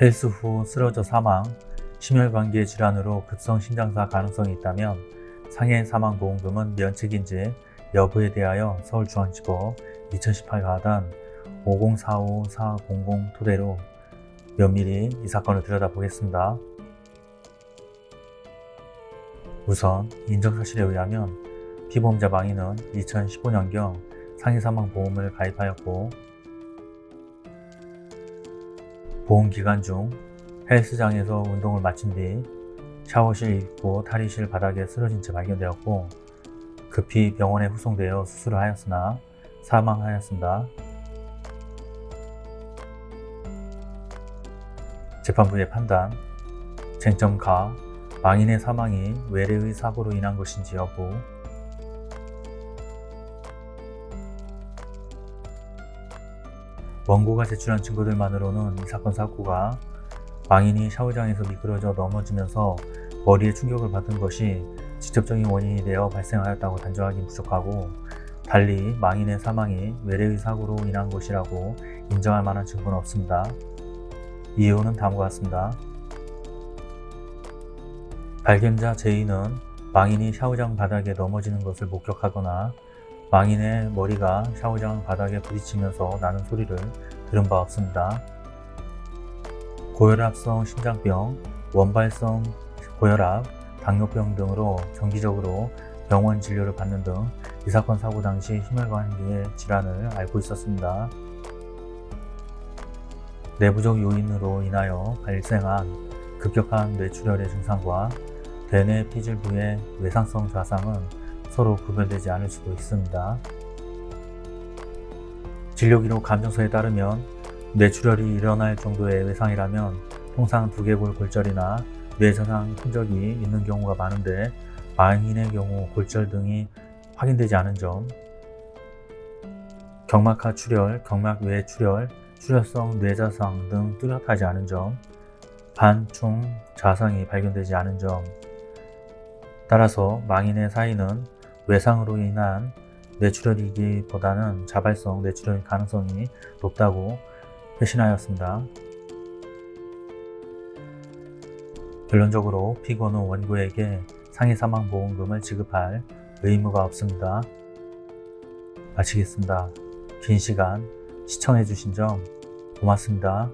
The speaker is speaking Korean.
헬스 후 쓰러져 사망, 심혈관계 질환으로 급성 심장사 가능성이 있다면 상해 사망보험금은 면책인지 여부에 대하여 서울중앙지법 2018 가단 5045400 토대로 면밀히 이 사건을 들여다보겠습니다. 우선 인정사실에 의하면 피보험자 망인은 2015년경 상해사망보험을 가입하였고 보험기간 중 헬스장에서 운동을 마친 뒤 샤워실 입구 탈의실 바닥에 쓰러진 채 발견되었고 급히 병원에 후송되어 수술을 하였으나 사망하였습니다. 재판부의 판단 쟁점 가 망인의 사망이 외래의 사고로 인한 것인지 여부 원고가 제출한 증거들만으로는 이 사건 사고가 망인이 샤워장에서 미끄러져 넘어지면서 머리에 충격을 받은 것이 직접적인 원인이 되어 발생하였다고 단정하기 부족하고 달리 망인의 사망이 외래의 사고로 인한 것이라고 인정할 만한 증거는 없습니다. 이유는 다음과 같습니다. 발견자 제이는 망인이 샤워장 바닥에 넘어지는 것을 목격하거나 망인의 머리가 샤워장 바닥에 부딪히면서 나는 소리를 들은 바 없습니다. 고혈압성 심장병, 원발성 고혈압, 당뇨병 등으로 정기적으로 병원 진료를 받는 등 이 사건 사고 당시 심혈관계 질환을 앓고 있었습니다. 내부적 요인으로 인하여 발생한 급격한 뇌출혈의 증상과 대뇌 피질부의 외상성 좌상은 서로 구별되지 않을 수도 있습니다. 진료기록 감정서에 따르면 뇌출혈이 일어날 정도의 외상이라면 통상 두개골 골절이나 뇌저상 흔적이 있는 경우가 많은데 망인의 경우 골절 등이 확인되지 않은 점. 경막하 출혈, 경막 외 출혈, 출혈성 뇌자상 등 뚜렷하지 않은 점. 반충 자상이 발견되지 않은 점. 따라서 망인의 사인은 외상으로 인한 뇌출혈이기보다는 자발성 뇌출혈 가능성이 높다고 회신하였습니다. 결론적으로 피고는 원고에게 상해사망보험금을 지급할 의무가 없습니다. 마치겠습니다. 긴 시간 시청해주신 점 고맙습니다.